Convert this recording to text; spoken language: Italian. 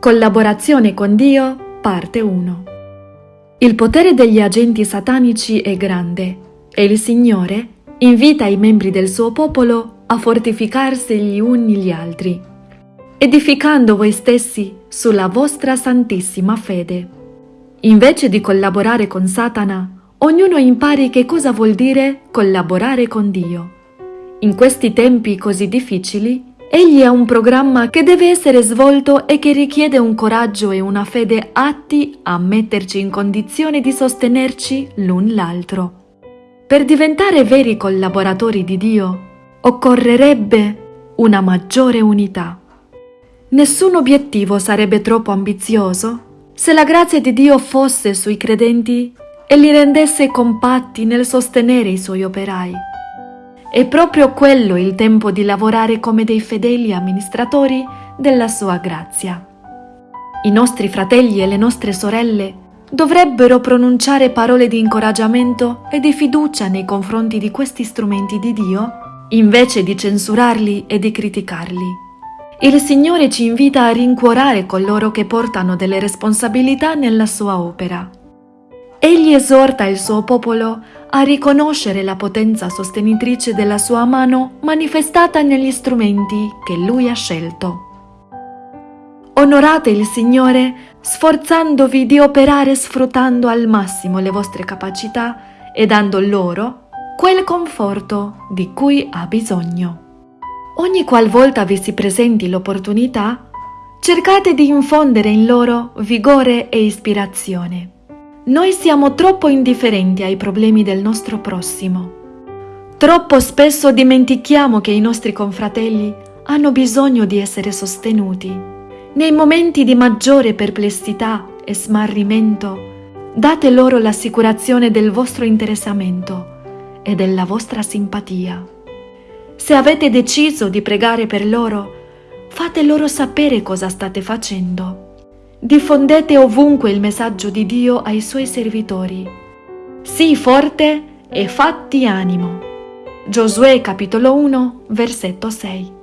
Collaborazione con Dio, parte 1. Il potere degli agenti satanici è grande e il Signore invita i membri del suo popolo a fortificarsi gli uni gli altri, edificando voi stessi sulla vostra santissima fede. Invece di collaborare con Satana, ognuno impari che cosa vuol dire collaborare con Dio. In questi tempi così difficili, Egli ha un programma che deve essere svolto e che richiede un coraggio e una fede atti a metterci in condizione di sostenerci l'un l'altro. Per diventare veri collaboratori di Dio occorrerebbe una maggiore unità. Nessun obiettivo sarebbe troppo ambizioso se la grazia di Dio fosse sui credenti e li rendesse compatti nel sostenere i suoi operai. È proprio quello il tempo di lavorare come dei fedeli amministratori della sua grazia. I nostri fratelli e le nostre sorelle dovrebbero pronunciare parole di incoraggiamento e di fiducia nei confronti di questi strumenti di Dio, invece di censurarli e di criticarli. Il Signore ci invita a rincuorare coloro che portano delle responsabilità nella sua opera. Egli esorta il suo popolo a riconoscere la potenza sostenitrice della sua mano manifestata negli strumenti che lui ha scelto. Onorate il Signore sforzandovi di operare sfruttando al massimo le vostre capacità e dando loro quel conforto di cui ha bisogno. Ogni qualvolta vi si presenti l'opportunità, cercate di infondere in loro vigore e ispirazione. Noi siamo troppo indifferenti ai problemi del nostro prossimo. Troppo spesso dimentichiamo che i nostri confratelli hanno bisogno di essere sostenuti. Nei momenti di maggiore perplessità e smarrimento, date loro l'assicurazione del vostro interessamento e della vostra simpatia. Se avete deciso di pregare per loro, fate loro sapere cosa state facendo Diffondete ovunque il messaggio di Dio ai suoi servitori. Sii forte e fatti animo. Giosuè capitolo 1, versetto 6.